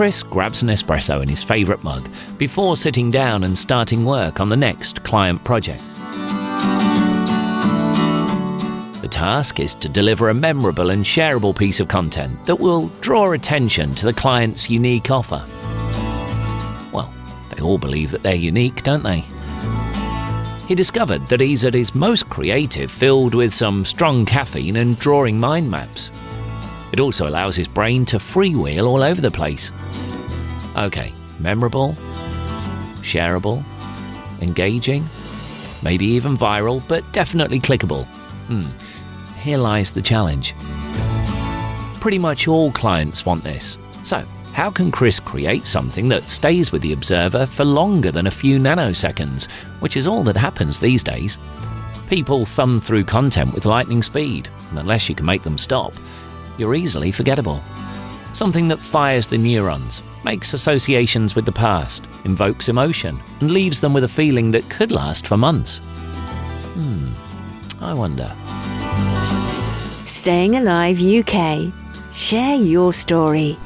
Chris grabs an espresso in his favourite mug before sitting down and starting work on the next client project. The task is to deliver a memorable and shareable piece of content that will draw attention to the client's unique offer. Well, they all believe that they're unique, don't they? He discovered that he's at his most creative filled with some strong caffeine and drawing mind maps. It also allows his brain to freewheel all over the place. Okay, memorable, shareable, engaging, maybe even viral, but definitely clickable. Hmm, here lies the challenge. Pretty much all clients want this. So, how can Chris create something that stays with the observer for longer than a few nanoseconds, which is all that happens these days? People thumb through content with lightning speed, and unless you can make them stop, you're easily forgettable. Something that fires the neurons, makes associations with the past, invokes emotion, and leaves them with a feeling that could last for months. Hmm, I wonder. Staying Alive UK. Share your story.